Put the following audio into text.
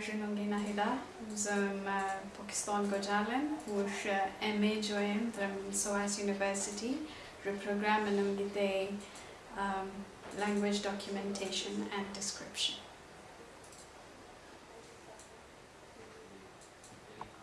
Junongi Nahida, zum eh, Pakistan Gojalen, wush eh, MA join from SOAS University, the program in eh, language documentation and description.